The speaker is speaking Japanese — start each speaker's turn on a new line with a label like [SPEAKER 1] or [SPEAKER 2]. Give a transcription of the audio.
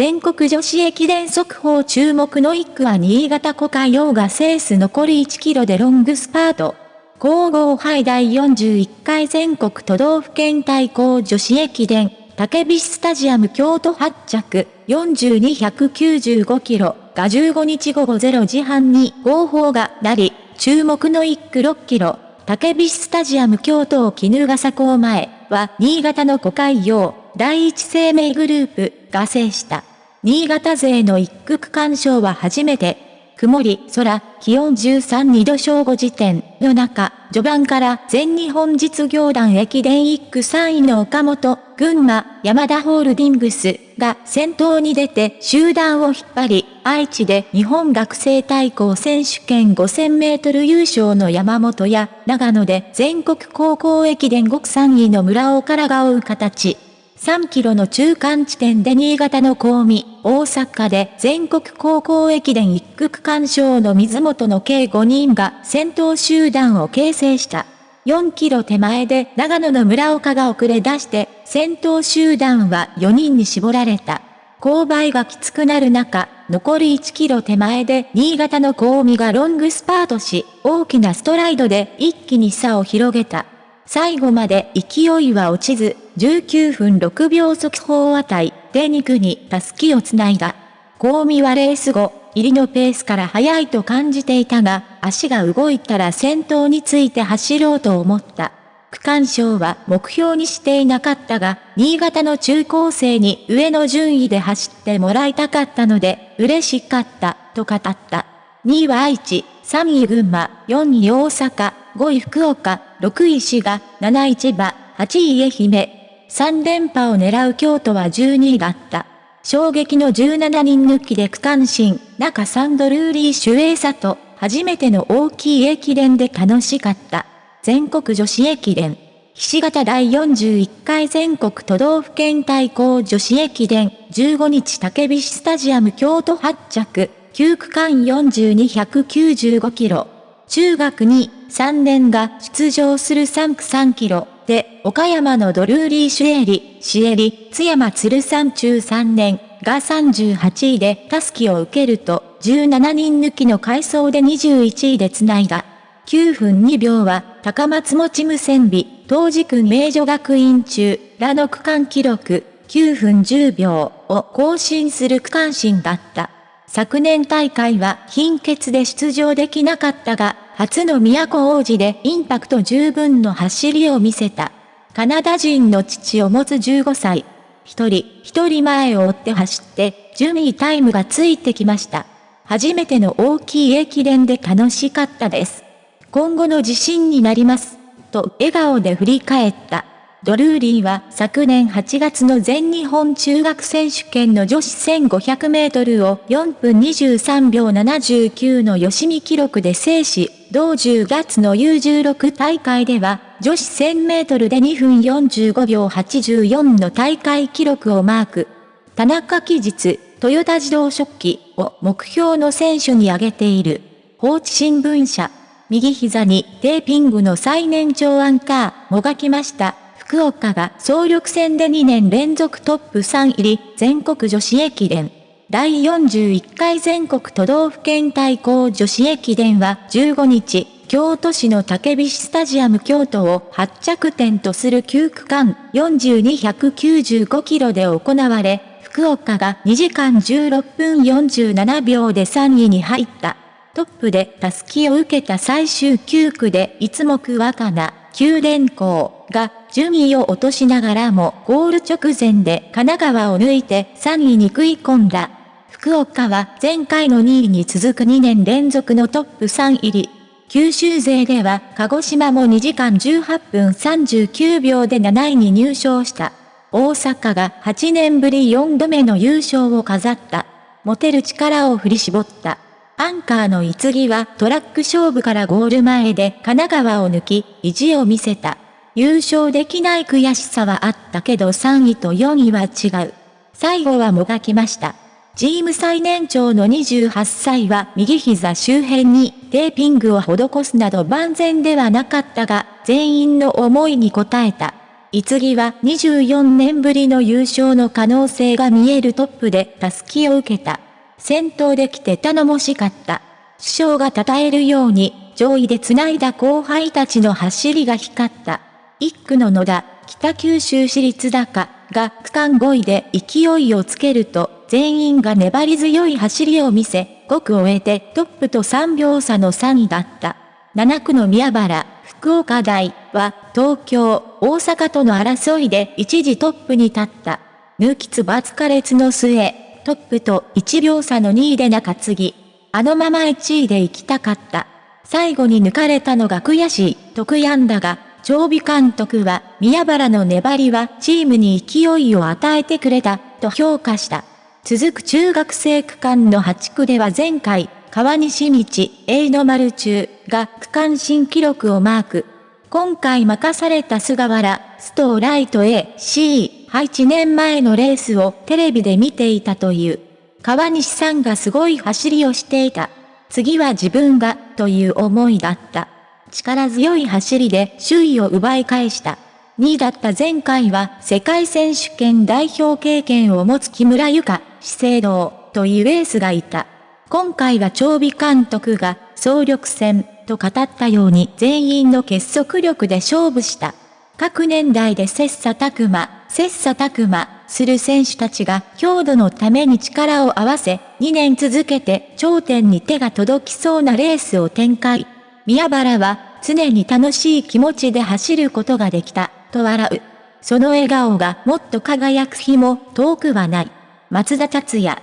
[SPEAKER 1] 全国女子駅伝速報注目の1区は新潟古海洋がセース残り1キロでロングスパート。皇后杯第41回全国都道府県対抗女子駅伝、竹菱スタジアム京都発着、4295キロが15日午後0時半に合法がなり、注目の1区6キロ、竹菱スタジアム京都を絹笠港前は、新潟の古海洋、第一生命グループが制した。新潟勢の一区区間賞は初めて、曇り、空、気温13、2度正午時点の中、序盤から全日本実業団駅伝1区3位の岡本、群馬、山田ホールディングスが先頭に出て集団を引っ張り、愛知で日本学生対抗選手権5000メートル優勝の山本や、長野で全国高校駅伝5区3位の村尾からが追う形。3キロの中間地点で新潟の高見、大阪で全国高校駅伝1区区間賞の水本の計5人が先頭集団を形成した。4キロ手前で長野の村岡が遅れ出して、先頭集団は4人に絞られた。勾配がきつくなる中、残り1キロ手前で新潟の高見がロングスパートし、大きなストライドで一気に差を広げた。最後まで勢いは落ちず、19分6秒速報あたりで2区にタスキをつないだ。高見はレース後、入りのペースから速いと感じていたが、足が動いたら先頭について走ろうと思った。区間賞は目標にしていなかったが、新潟の中高生に上の順位で走ってもらいたかったので、嬉しかった、と語った。2位は愛知、3位群馬、4位大阪、5位福岡、6位滋賀、7位千葉、8位愛媛。3連覇を狙う京都は12位だった。衝撃の17人抜きで区間新、中サンドルーリーシュエーサと、初めての大きい駅伝で楽しかった。全国女子駅伝。ひし形第41回全国都道府県対抗女子駅伝15日竹菱スタジアム京都発着9区間42195キロ。中学に3年が出場する3区3キロで、岡山のドルーリー・シュエリ、シエリ、津山鶴山中3年が38位でタスキを受けると、17人抜きの回走で21位で繋いだ。9分2秒は、高松持無線美、当時区名女学院中、らの区間記録、9分10秒を更新する区間新だった。昨年大会は貧血で出場できなかったが、初の都王子でインパクト十分の走りを見せた。カナダ人の父を持つ15歳。一人、一人前を追って走って、順位タイムがついてきました。初めての大きい駅伝で楽しかったです。今後の自信になります。と笑顔で振り返った。ドルーリーは昨年8月の全日本中学選手権の女子1500メートルを4分23秒79の吉見記録で制し、同10月の U16 大会では女子1000メートルで2分45秒84の大会記録をマーク。田中期日、トヨタ自動食器を目標の選手に挙げている。放置新聞社。右膝にテーピングの最年長アンカーもがきました。福岡が総力戦で2年連続トップ3入り、全国女子駅伝。第41回全国都道府県対抗女子駅伝は15日、京都市の竹菱スタジアム京都を発着点とする9区間4295キロで行われ、福岡が2時間16分47秒で3位に入った。トップでタスキを受けた最終9区で一目若菜、九電工が順位を落としながらもゴール直前で神奈川を抜いて3位に食い込んだ。福岡は前回の2位に続く2年連続のトップ3入り。九州勢では鹿児島も2時間18分39秒で7位に入賞した。大阪が8年ぶり4度目の優勝を飾った。持てる力を振り絞った。アンカーの逸木はトラック勝負からゴール前で神奈川を抜き、意地を見せた。優勝できない悔しさはあったけど3位と4位は違う。最後はもがきました。チーム最年長の28歳は右膝周辺にテーピングを施すなど万全ではなかったが、全員の思いに応えた。いつぎは24年ぶりの優勝の可能性が見えるトップでタスキを受けた。先頭で来て頼もしかった。首相が称えるように、上位で繋いだ後輩たちの走りが光った。一区の野田、北九州市立高が区間5位で勢いをつけると、全員が粘り強い走りを見せ、5区を終えてトップと3秒差の3位だった。7区の宮原、福岡大は東京、大阪との争いで一時トップに立った。抜きつバツカレツの末、トップと1秒差の2位で中継ぎ。あのまま1位で行きたかった。最後に抜かれたのが悔しい、と悔やんだが、長尾監督は、宮原の粘りはチームに勢いを与えてくれた、と評価した。続く中学生区間の8区では前回、川西道、A の丸中が区間新記録をマーク。今回任された菅原、ストーライト A、C、8年前のレースをテレビで見ていたという。川西さんがすごい走りをしていた。次は自分が、という思いだった。力強い走りで首位を奪い返した。2位だった前回は世界選手権代表経験を持つ木村ゆか、資生堂というエースがいた。今回は長尾監督が総力戦と語ったように全員の結束力で勝負した。各年代で切磋琢磨、切磋琢磨する選手たちが強度のために力を合わせ、2年続けて頂点に手が届きそうなレースを展開。宮原は常に楽しい気持ちで走ることができた、と笑う。その笑顔がもっと輝く日も遠くはない。松田達也